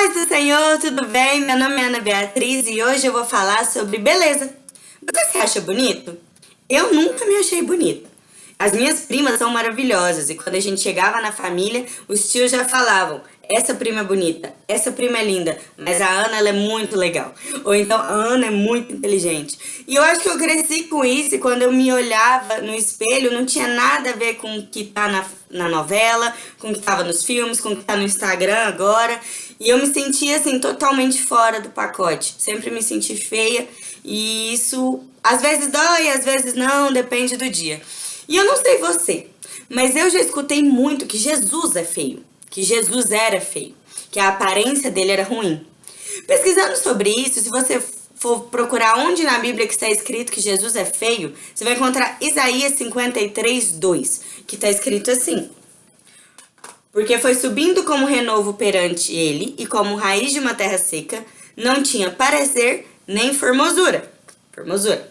Paz do Senhor, tudo bem? Meu nome é Ana Beatriz e hoje eu vou falar sobre beleza. Você se acha bonito? Eu nunca me achei bonita. As minhas primas são maravilhosas e quando a gente chegava na família, os tios já falavam essa prima é bonita, essa prima é linda, mas a Ana ela é muito legal. Ou então a Ana é muito inteligente. E eu acho que eu cresci com isso e quando eu me olhava no espelho não tinha nada a ver com o que tá na, na novela, com o que tava nos filmes, com o que tá no Instagram agora. E eu me sentia assim totalmente fora do pacote. Sempre me senti feia e isso às vezes dói, às vezes não, depende do dia. E eu não sei você, mas eu já escutei muito que Jesus é feio que Jesus era feio, que a aparência dele era ruim. Pesquisando sobre isso, se você for procurar onde na Bíblia que está escrito que Jesus é feio, você vai encontrar Isaías 53, 2, que está escrito assim. Porque foi subindo como renovo perante ele, e como raiz de uma terra seca, não tinha parecer nem formosura. Formosura.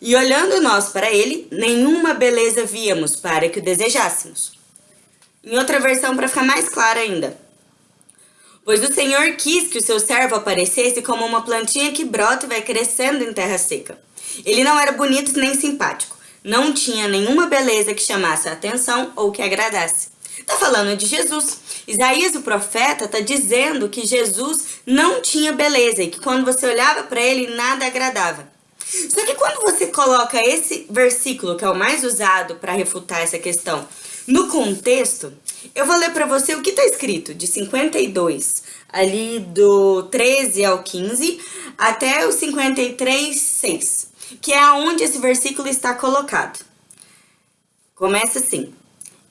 E olhando nós para ele, nenhuma beleza víamos para que o desejássemos. Em outra versão, para ficar mais claro ainda. Pois o Senhor quis que o seu servo aparecesse como uma plantinha que brota e vai crescendo em terra seca. Ele não era bonito nem simpático. Não tinha nenhuma beleza que chamasse a atenção ou que agradasse. Está falando de Jesus. Isaías, o profeta, está dizendo que Jesus não tinha beleza e que quando você olhava para ele, nada agradava. Só que quando você coloca esse versículo, que é o mais usado para refutar essa questão, no contexto, eu vou ler para você o que está escrito de 52, ali do 13 ao 15, até o 53, 6, que é aonde esse versículo está colocado. Começa assim.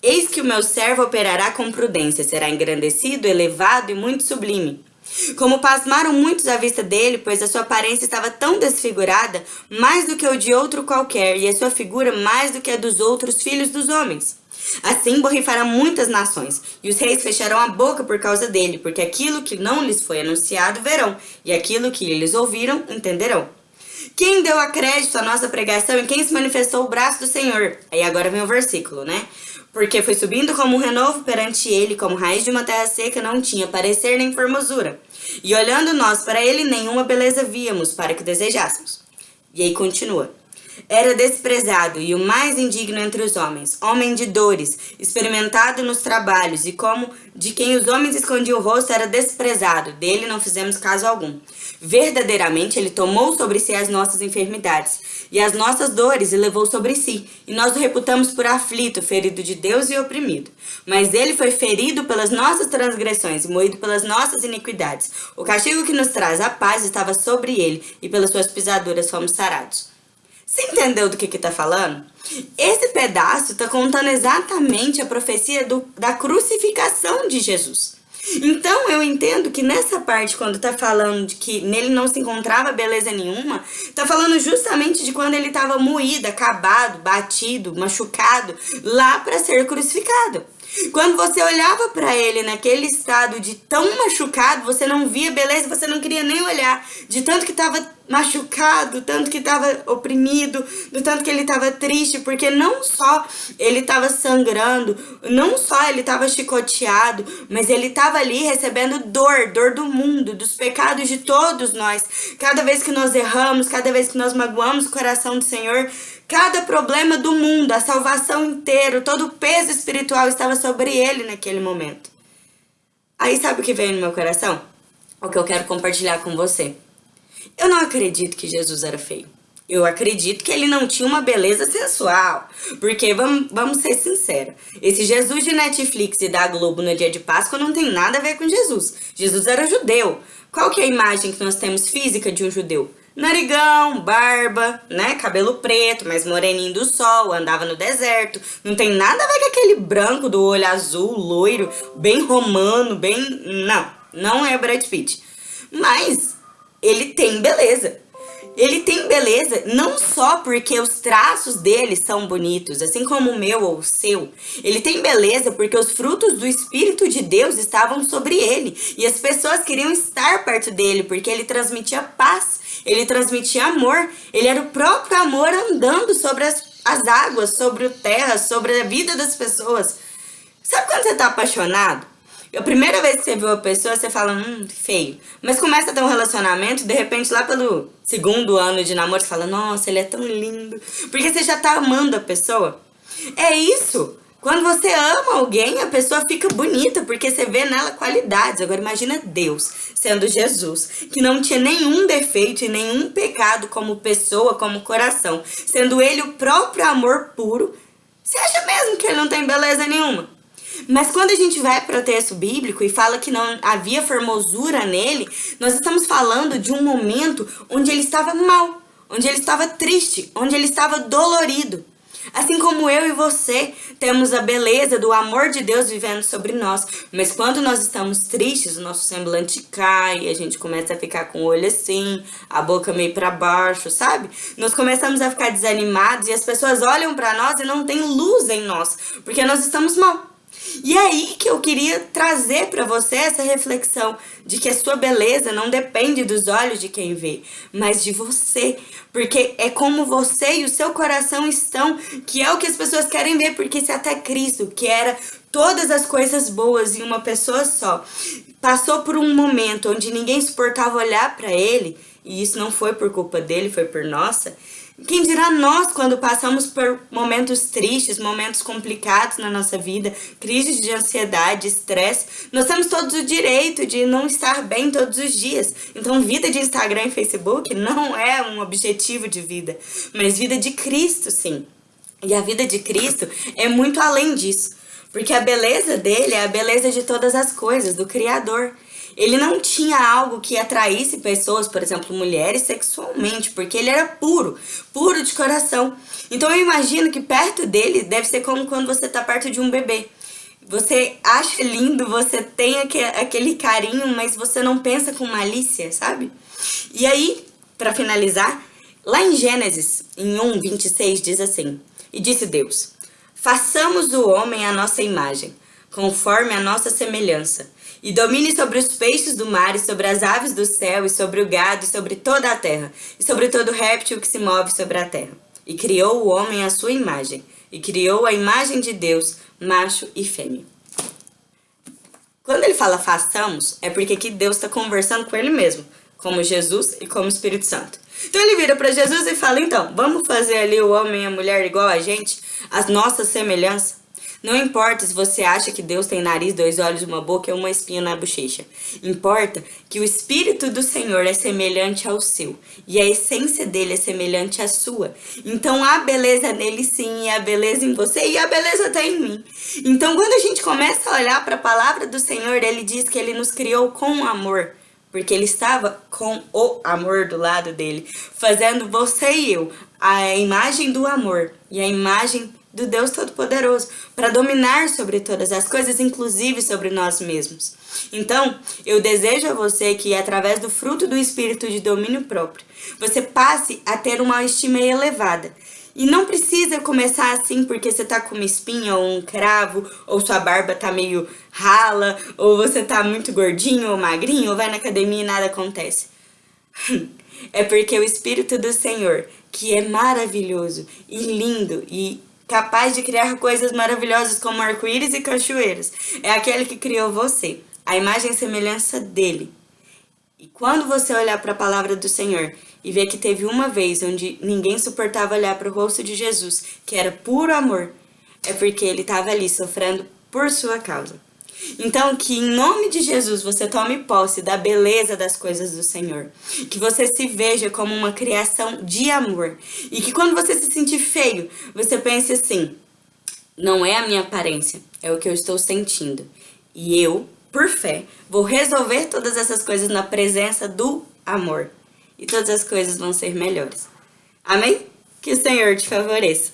Eis que o meu servo operará com prudência, será engrandecido, elevado e muito sublime. Como pasmaram muitos à vista dele, pois a sua aparência estava tão desfigurada, mais do que o de outro qualquer, e a sua figura mais do que a dos outros filhos dos homens. Assim borrifará muitas nações, e os reis fecharão a boca por causa dele, porque aquilo que não lhes foi anunciado verão, e aquilo que eles ouviram entenderão. Quem deu a crédito à nossa pregação e quem se manifestou o braço do Senhor? Aí agora vem o versículo, né? Porque foi subindo como um renovo perante ele, como raiz de uma terra seca, não tinha parecer nem formosura. E olhando nós para ele, nenhuma beleza víamos para que desejássemos. E aí continua. Era desprezado e o mais indigno entre os homens, homem de dores, experimentado nos trabalhos, e como de quem os homens escondiam o rosto era desprezado, dele não fizemos caso algum. Verdadeiramente ele tomou sobre si as nossas enfermidades e as nossas dores e levou sobre si, e nós o reputamos por aflito, ferido de Deus e oprimido. Mas ele foi ferido pelas nossas transgressões e moído pelas nossas iniquidades. O castigo que nos traz a paz estava sobre ele, e pelas suas pisaduras fomos sarados. Você entendeu do que que tá falando? Esse pedaço tá contando exatamente a profecia do, da crucificação de Jesus. Então eu entendo que nessa parte, quando tá falando de que nele não se encontrava beleza nenhuma, tá falando justamente de quando ele estava moído, acabado, batido, machucado, lá para ser crucificado. Quando você olhava para ele naquele estado de tão machucado, você não via beleza, você não queria nem olhar, de tanto que estava machucado, tanto que estava oprimido, do tanto que ele estava triste, porque não só ele estava sangrando, não só ele estava chicoteado, mas ele estava ali recebendo dor, dor do mundo, dos pecados de todos nós. Cada vez que nós erramos, cada vez que nós magoamos o coração do Senhor, cada problema do mundo, a salvação inteira, todo o peso espiritual estava sobre ele naquele momento. Aí sabe o que veio no meu coração? O que eu quero compartilhar com você. Eu não acredito que Jesus era feio. Eu acredito que ele não tinha uma beleza sensual. Porque, vamos, vamos ser sinceros, esse Jesus de Netflix e da Globo no dia de Páscoa não tem nada a ver com Jesus. Jesus era judeu. Qual que é a imagem que nós temos física de um judeu? Narigão, barba, né? Cabelo preto, mais moreninho do sol, andava no deserto. Não tem nada a ver com aquele branco do olho azul, loiro, bem romano, bem... Não, não é Brad Pitt. Mas ele tem beleza. Ele tem beleza não só porque os traços dele são bonitos, assim como o meu ou o seu. Ele tem beleza porque os frutos do Espírito de Deus estavam sobre ele. E as pessoas queriam estar perto dele porque ele transmitia paz, ele transmitia amor. Ele era o próprio amor andando sobre as, as águas, sobre a terra, sobre a vida das pessoas. Sabe quando você está apaixonado? A primeira vez que você viu a pessoa, você fala, hum, feio. Mas começa a ter um relacionamento, de repente lá pelo segundo ano de namoro, você fala, nossa, ele é tão lindo. Porque você já tá amando a pessoa. É isso. Quando você ama alguém, a pessoa fica bonita, porque você vê nela qualidades. Agora imagina Deus, sendo Jesus, que não tinha nenhum defeito e nenhum pecado como pessoa, como coração. Sendo ele o próprio amor puro. Você acha mesmo que ele não tem beleza nenhuma? Mas quando a gente vai para o texto bíblico e fala que não havia formosura nele, nós estamos falando de um momento onde ele estava mal, onde ele estava triste, onde ele estava dolorido. Assim como eu e você temos a beleza do amor de Deus vivendo sobre nós. Mas quando nós estamos tristes, o nosso semblante cai, a gente começa a ficar com o olho assim, a boca meio para baixo, sabe? Nós começamos a ficar desanimados e as pessoas olham para nós e não tem luz em nós, porque nós estamos mal. E é aí que eu queria trazer para você essa reflexão de que a sua beleza não depende dos olhos de quem vê, mas de você. Porque é como você e o seu coração estão, que é o que as pessoas querem ver, porque se até Cristo, que era todas as coisas boas em uma pessoa só, passou por um momento onde ninguém suportava olhar para ele, e isso não foi por culpa dele, foi por nossa, quem dirá nós quando passamos por momentos tristes, momentos complicados na nossa vida, crises de ansiedade, estresse, nós temos todos o direito de não estar bem todos os dias. Então, vida de Instagram e Facebook não é um objetivo de vida, mas vida de Cristo, sim. E a vida de Cristo é muito além disso, porque a beleza dele é a beleza de todas as coisas, do Criador. Ele não tinha algo que atraísse pessoas, por exemplo, mulheres sexualmente, porque ele era puro, puro de coração. Então eu imagino que perto dele deve ser como quando você tá perto de um bebê. Você acha lindo, você tem aquele carinho, mas você não pensa com malícia, sabe? E aí, para finalizar, lá em Gênesis, em 1, 26, diz assim, E disse Deus, façamos o homem à nossa imagem, conforme a nossa semelhança, e domine sobre os peixes do mar, e sobre as aves do céu, e sobre o gado, e sobre toda a terra, e sobre todo réptil que se move sobre a terra. E criou o homem à sua imagem, e criou a imagem de Deus, macho e fêmea. Quando ele fala façamos, é porque aqui Deus está conversando com ele mesmo, como Jesus e como Espírito Santo. Então ele vira para Jesus e fala, então, vamos fazer ali o homem e a mulher igual a gente, as nossas semelhanças. Não importa se você acha que Deus tem nariz, dois olhos, uma boca e uma espinha na bochecha. Importa que o Espírito do Senhor é semelhante ao seu. E a essência dele é semelhante à sua. Então há beleza nele sim, e há beleza em você, e há beleza até em mim. Então quando a gente começa a olhar para a palavra do Senhor, ele diz que ele nos criou com amor porque ele estava com o amor do lado dele, fazendo você e eu a imagem do amor e a imagem do Deus Todo-Poderoso, para dominar sobre todas as coisas, inclusive sobre nós mesmos. Então, eu desejo a você que, através do fruto do Espírito de domínio próprio, você passe a ter uma estima elevada. E não precisa começar assim porque você tá com uma espinha ou um cravo, ou sua barba tá meio rala, ou você tá muito gordinho ou magrinho, ou vai na academia e nada acontece. é porque o Espírito do Senhor, que é maravilhoso e lindo e capaz de criar coisas maravilhosas como arco-íris e cachoeiras. É aquele que criou você, a imagem e semelhança dele. E quando você olhar para a palavra do Senhor e ver que teve uma vez onde ninguém suportava olhar para o rosto de Jesus, que era puro amor, é porque ele estava ali sofrendo por sua causa. Então, que em nome de Jesus você tome posse da beleza das coisas do Senhor. Que você se veja como uma criação de amor. E que quando você se sentir feio, você pense assim: não é a minha aparência, é o que eu estou sentindo. E eu, por fé, vou resolver todas essas coisas na presença do amor. E todas as coisas vão ser melhores. Amém? Que o Senhor te favoreça.